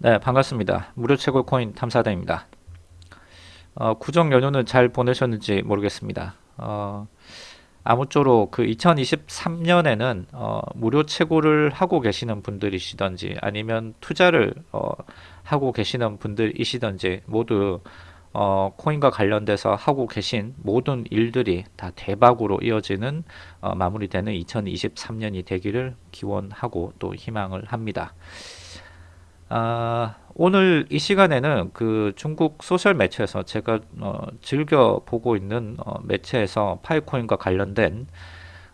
네, 반갑습니다. 무료 채굴 코인 탐사대입니다. 어, 구정 연휴는 잘 보내셨는지 모르겠습니다. 어, 아무쪼록 그 2023년에는 어, 무료 채굴을 하고 계시는 분들이시던지 아니면 투자를 어, 하고 계시는 분들이시던지 모두 어, 코인과 관련돼서 하고 계신 모든 일들이 다 대박으로 이어지는 어, 마무리되는 2023년이 되기를 기원하고 또 희망을 합니다. 아, 오늘 이 시간에는 그 중국 소셜 매체에서 제가 어, 즐겨 보고 있는 어, 매체에서 Pi코인과 관련된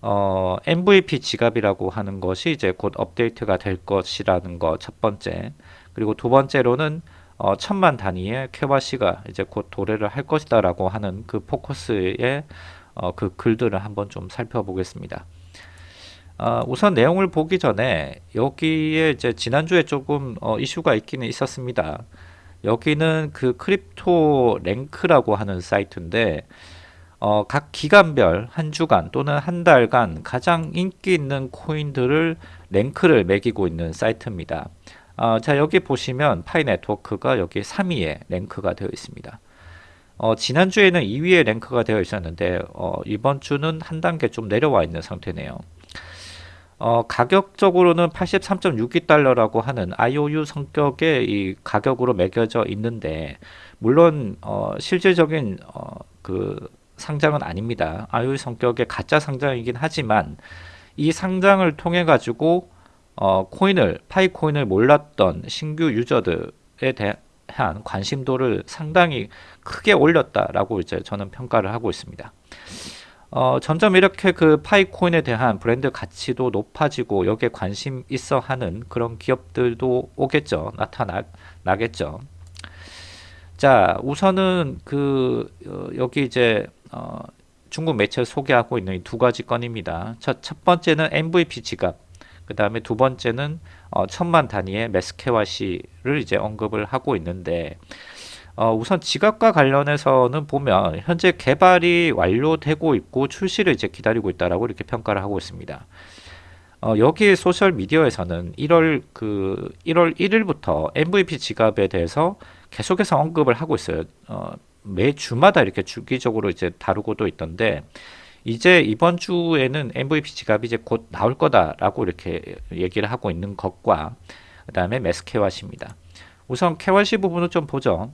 어, MVP 지갑이라고 하는 것이 이제 곧 업데이트가 될 것이라는 거첫 번째 그리고 두 번째로는 어, 천만 단위의 쾌바시가 이제 곧 도래를 할 것이다 라고 하는 그 포커스의 어, 그 글들을 한번 좀 살펴보겠습니다. 어, 우선 내용을 보기 전에 여기에 이제 지난주에 조금 어, 이슈가 있기는 있었습니다. 여기는 그 CryptoRank라고 하는 사이트인데 어, 각 기간별 한 주간 또는 한 달간 가장 인기 있는 코인들을 랭크를 매기고 있는 사이트입니다. 어, 자 여기 보시면 Pi Network가 여기 3위에 랭크가 되어 있습니다. 어, 지난주에는 2위에 랭크가 되어 있었는데 어, 이번 주는 한 단계 좀 내려와 있는 상태네요. 어, 가격적으로는 83.62달러라고 하는 IOU 성격의 이 가격으로 매겨져 있는데 물론 어, 실질적인 어, 그 상장은 아닙니다. IOU 성격의 가짜 상장이긴 하지만 이 상장을 통해 가지고 어, 코인을 파이 코인을 몰랐던 신규 유저들에 대한 관심도를 상당히 크게 올렸다라고 이제 저는 평가를 하고 있습니다. 어, 점점 이렇게 그 파이코인에 대한 브랜드 가치도 높아지고 여기에 관심 있어 하는 그런 기업들도 오겠죠. 나타나겠죠. 자, 우선은 그 어, 여기 이제 어, 중국 매체 소개하고 있는 두 가지 건입니다. 첫, 첫 번째는 MVP 지갑, 그 다음에 두 번째는 어, 천만 단위의 메스케와 시를 이제 언급을 하고 있는데 어, 우선 지갑과 관련해서는 보면 현재 개발이 완료되고 있고 출시를 이제 기다리고 있다라고 이렇게 평가를 하고 있습니다. 어, 여기 소셜 미디어에서는 1월 그 1월 1일부터 MVP 지갑에 대해서 계속해서 언급을 하고 있어요. 어, 매 주마다 이렇게 주기적으로 이제 다루고도 있던데 이제 이번 주에는 MVP 지갑이 이제 곧 나올 거다라고 이렇게 얘기를 하고 있는 것과 그 다음에 매스 KYC입니다. 우선 KYC 부분을 좀 보죠.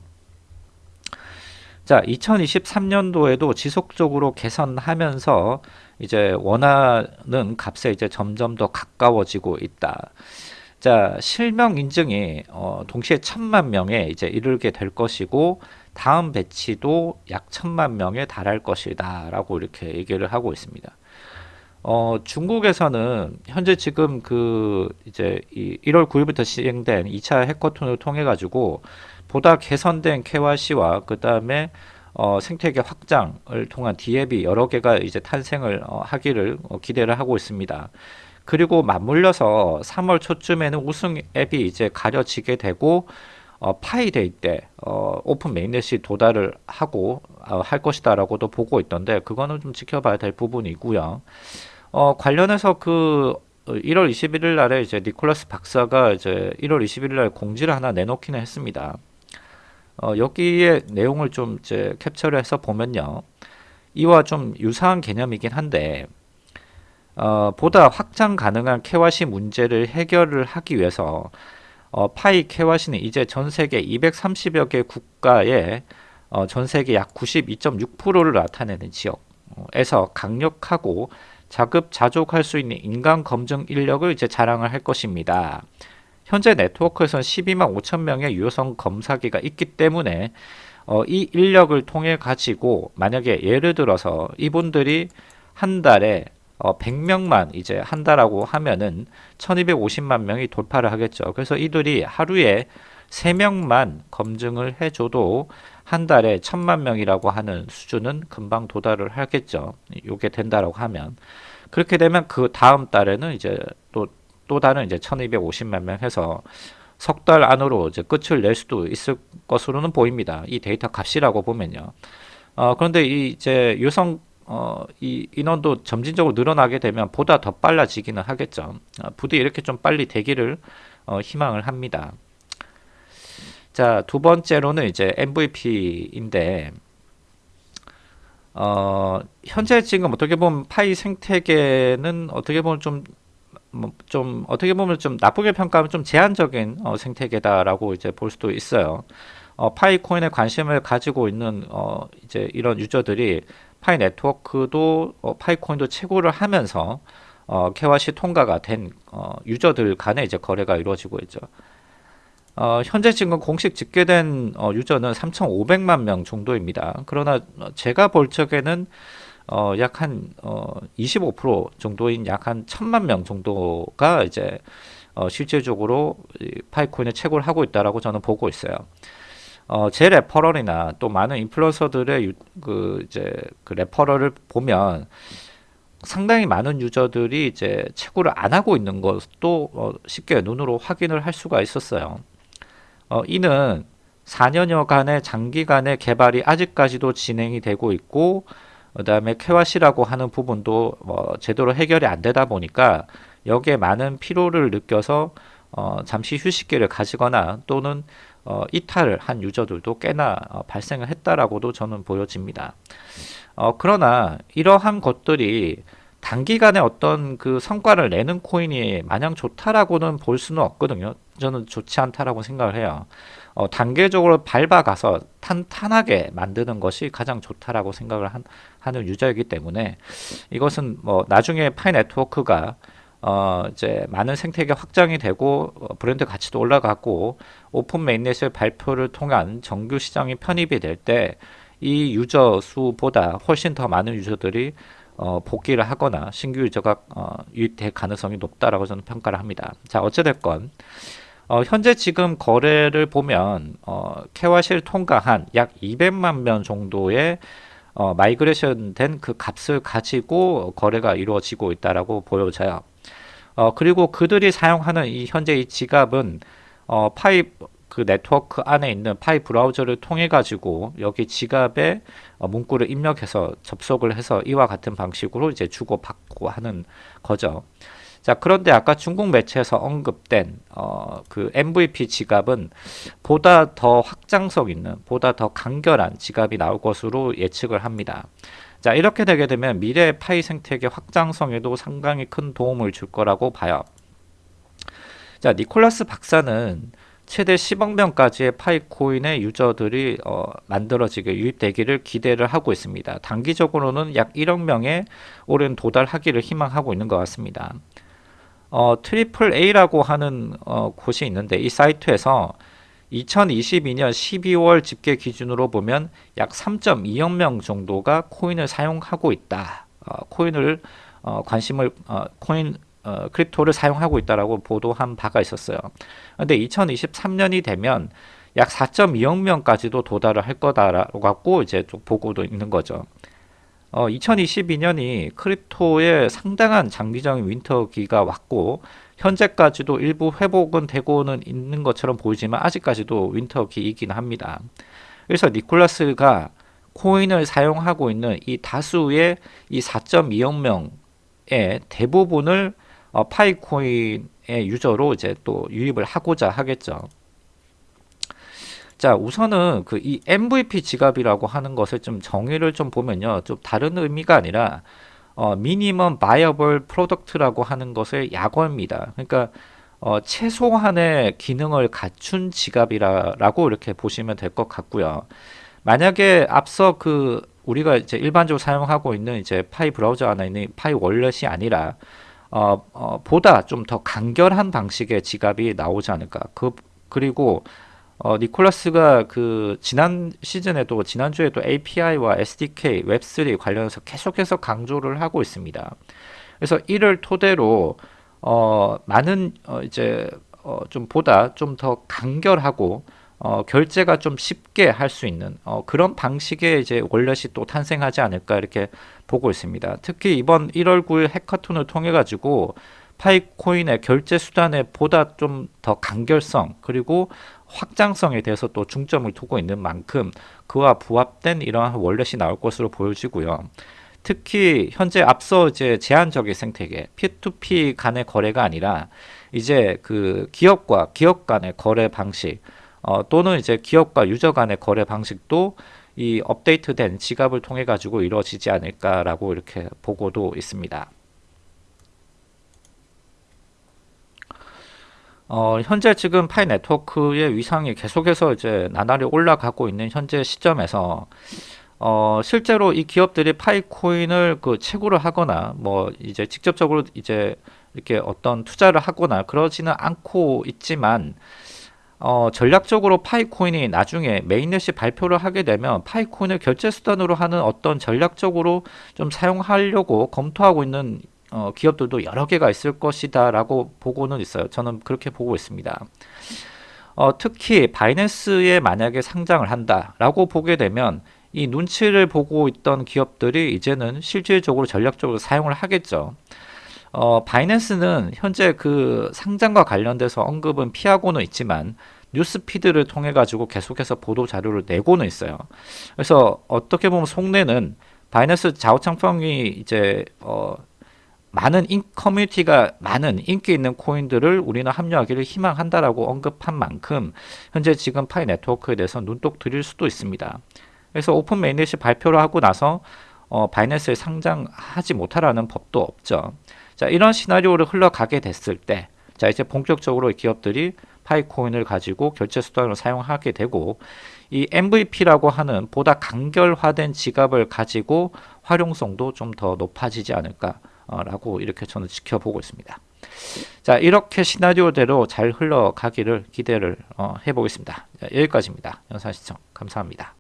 자, 2023년도에도 지속적으로 개선하면서 이제 원하는 값에 이제 점점 더 가까워지고 있다. 자, 실명 인증이 어, 동시에 천만 명에 이제 이르게 될 것이고 다음 배치도 약 천만 명에 달할 것이다 라고 이렇게 얘기를 하고 있습니다. 어, 중국에서는 현재 지금 그 이제 이 1월 9일부터 시행된 2차 해커톤을 통해 가지고 보다 개선된 KYC와 그 다음에 어, 생태계 확장을 통한 DApp이 여러 개가 이제 탄생을 어, 하기를 어, 기대를 하고 있습니다. 그리고 맞물려서 3월 초쯤에는 우승 앱이 이제 가려지게 되고 어, Pi Day 때 어, open mainnet이 도달을 하고 어, 할 것이다라고도 보고 있던데 그거는 좀 지켜봐야 될 부분이고요. 어, 관련해서 그 1월 21일 날에 이제 니콜라스 박사가 이제 1월 21일 날 공지를 하나 내놓기는 했습니다. 어, 여기에 내용을 좀 이제 캡처를 해서 보면요. 이와 좀 유사한 개념이긴 한데 어, 보다 확장 가능한 캐와시 문제를 해결을 하기 위해서 어, 파이 캐와시는 이제 전 세계 230여 개 국가에 어, 전 세계 약 92.6%를 나타내는 지역에서 강력하고 자급자족할 수 있는 인간 검증 인력을 이제 자랑을 할 것입니다. 현재 네트워크에서는 12만 5천 명의 유효성 검사기가 있기 때문에 어, 이 인력을 통해 가지고 만약에 예를 들어서 이분들이 한 달에 어, 100명만 이제 한다라고 하면은 1250만 명이 돌파를 하겠죠. 그래서 이들이 하루에 3명만 검증을 해줘도 한 달에 1000만 명이라고 하는 수준은 금방 도달을 하겠죠. 이게 된다라고 하면. 그렇게 되면 그 다음 달에는 이제 또 또 다른 이제 1250만 명 해서 석 달 안으로 이제 끝을 낼 수도 있을 것으로는 보입니다. 이 데이터 값이라고 보면요. 어, 그런데 이 이제 유성 어, 이 인원도 점진적으로 늘어나게 되면 보다 더 빨라지기는 하겠죠. 어, 부디 이렇게 좀 빨리 되기를 어, 희망을 합니다. 자, 두 번째로는 이제 MVP인데 어, 현재 지금 어떻게 보면 파이 생태계는 어떻게 보면 좀, 뭐, 좀 어떻게 보면 좀 나쁘게 평가하면 좀 제한적인 어, 생태계다라고 이제 볼 수도 있어요. 어, 파이 코인에 관심을 가지고 있는 어, 이제 이런 유저들이 파이 네트워크도 어, 파이 코인도 채굴을 하면서 어, KYC 통과가 된 어, 유저들 간에 이제 거래가 이루어지고 있죠. 어, 현재 지금 공식 집계된 어, 유저는 3,500만 명 정도입니다. 그러나 제가 볼 적에는 어, 약 한 어, 25% 정도인 약 한 천만 명 정도가 이제 어, 실질적으로 Pi코인을 채굴 하고 있다라고 저는 보고 있어요. 어, 제 referral이나 또 많은 인플루언서들의 유, 그 이제 그 레퍼럴을 보면 상당히 많은 유저들이 이제 채굴을 안 하고 있는 것도 어, 쉽게 눈으로 확인을 할 수가 있었어요. 어, 이는 4년여간의 장기간의 개발이 아직까지도 진행이 되고 있고 그 다음에 캐와시라고 하는 부분도 뭐 제대로 해결이 안 되다 보니까 여기에 많은 피로를 느껴서 어, 잠시 휴식기를 가지거나 또는 어, 이탈을 한 유저들도 꽤나 어, 발생을 했다라고도 저는 보여집니다. 어, 그러나 이러한 것들이 단기간에 어떤 그 성과를 내는 코인이 마냥 좋다라고는 볼 수는 없거든요. 저는 좋지 않다라고 생각을 해요. 어, 단계적으로 밟아가서 탄탄하게 만드는 것이 가장 좋다라고 생각을 한, 하는 유저이기 때문에 이것은 뭐 나중에 파이 네트워크가 어, 이제 많은 생태계 확장이 되고 어, 브랜드 가치도 올라가고 open mainnet의 발표를 통한 정규 시장이 편입이 될 때 이 유저 수보다 훨씬 더 많은 유저들이 어, 복귀를 하거나 신규 유저가 어, 유입될 가능성이 높다라고 저는 평가를 합니다. 자 어찌됐건 어, 현재 지금 거래를 보면 어, KYC를 통과한 약 200만 명 정도의 어, migration 된 그 값을 가지고 거래가 이루어지고 있다라고 보여져요. 어, 그리고 그들이 사용하는 이 현재 이 지갑은 어, 파이 그 네트워크 안에 있는 파이 브라우저를 통해 가지고 여기 지갑에 어, 문구를 입력해서 접속을 해서 이와 같은 방식으로 이제 주고 받고 하는 거죠. 자 그런데 아까 중국 매체에서 언급된 어, 그 MVP 지갑은 보다 더 확장성 있는 보다 더 간결한 지갑이 나올 것으로 예측을 합니다. 자 이렇게 되게 되면 미래 Pi 생태계 확장성에도 상당히 큰 도움을 줄 거라고 봐요. 자 니콜라스 박사는 최대 10억 명까지의 Pi코인의 유저들이 어, 만들어지게 유입되기를 기대를 하고 있습니다. 단기적으로는 약 1억 명에 올해 도달하기를 희망하고 있는 것 같습니다. 어, Triple A라고 하는 어, 곳이 있는데 이 사이트에서 2022년 12월 집계 기준으로 보면 약 3.2억 명 정도가 코인을 사용하고 있다. 어, 코인을 어, 관심을 어, 코인 어, crypto를 사용하고 있다라고 보도한 바가 있었어요. 근데 2023년이 되면 약 4.2억 명까지도 도달을 할 거다라고 갖고 이제 좀 보고도 있는 거죠. 어, 2022년이 crypto의 상당한 장기적인 winter기가 왔고 현재까지도 일부 회복은 되고는 있는 것처럼 보이지만 아직까지도 winter기이긴 합니다. 그래서 니콜라스가 코인을 사용하고 있는 이 다수의 이 4.2억 명의 대부분을 어, Pi코인의 유저로 이제 또 유입을 하고자 하겠죠. 자 우선은 그 이 MVP 지갑이라고 하는 것을 좀 정의를 좀 보면요 좀 다른 의미가 아니라 어, minimum viable product라고 하는 것의 약어입니다. 그러니까 어, 최소한의 기능을 갖춘 지갑이라고 이렇게 보시면 될 것 같고요. 만약에 앞서 그 우리가 이제 일반적으로 사용하고 있는 이제 파이 브라우저 안에 있는 파이 월렛이 아니라 어, 어, 보다 좀 더 간결한 방식의 지갑이 나오지 않을까. 그 그리고 어, 니콜라스가 그 지난 시즌에도 지난주에도 API와 SDK, 웹3 관련해서 계속해서 강조를 하고 있습니다. 그래서 이를 토대로 어, 많은 어, 이제 어, 좀 보다 좀 더 간결하고 어, 결제가 좀 쉽게 할 수 있는 어, 그런 방식의 이제 월렛이 또 탄생하지 않을까 이렇게 보고 있습니다. 특히 이번 1월 9일 해커톤을 통해 가지고 파이코인의 결제 수단에 보다 좀 더 간결성 그리고 확장성에 대해서 또 중점을 두고 있는 만큼 그와 부합된 이러한 월렛이 나올 것으로 보여지고요. 특히 현재 앞서 이제 제한적인 생태계 P2P 간의 거래가 아니라 이제 그 기업과 기업 간의 거래 방식 어, 또는 이제 기업과 유저 간의 거래 방식도 이 업데이트된 지갑을 통해 가지고 이루어지지 않을까라고 이렇게 보고도 있습니다. 어, 현재 지금 Pi Network의 위상이 계속해서 이제 나날이 올라가고 있는 현재 시점에서 어, 실제로 이 기업들이 Pi 코인을 그 채굴을 하거나 뭐 이제 직접적으로 이제 이렇게 어떤 투자를 하거나 그러지는 않고 있지만 어, 전략적으로 파이코인이 나중에 메인넷이 발표를 하게 되면 파이코인을 결제 수단으로 하는 어떤 전략적으로 좀 사용하려고 검토하고 있는 어, 기업들도 여러 개가 있을 것이다 라고 보고는 있어요. 저는 그렇게 보고 있습니다. 어, 특히 바이낸스에 만약에 상장을 한다 라고 보게 되면 이 눈치를 보고 있던 기업들이 이제는 실질적으로 전략적으로 사용을 하겠죠. 어, Binance는 현재 그 상장과 관련돼서 언급은 피하고는 있지만 newsfeed를 통해 가지고 계속해서 보도 자료를 내고는 있어요. 그래서 어떻게 보면 속내는 Binance 자오창펑이 이제 어, 많은 인, 커뮤니티가 많은 인기 있는 코인들을 우리는 합류하기를 희망한다라고 언급한 만큼 현재 지금 Pi Network에 대해서 눈독 들일 수도 있습니다. 그래서 open mainnet이 발표를 하고 나서 어, 바이낸스에 상장하지 못하라는 법도 없죠. 자, 이런 시나리오를 흘러가게 됐을 때, 자, 이제 본격적으로 기업들이 파이코인을 가지고 결제 수단으로 사용하게 되고, 이 MVP라고 하는 보다 간결화된 지갑을 가지고 활용성도 좀 더 높아지지 않을까 라고 이렇게 저는 지켜보고 있습니다. 자, 이렇게 시나리오대로 잘 흘러가기를 기대를 어, 해보겠습니다. 자, 여기까지입니다. 영상 시청 감사합니다.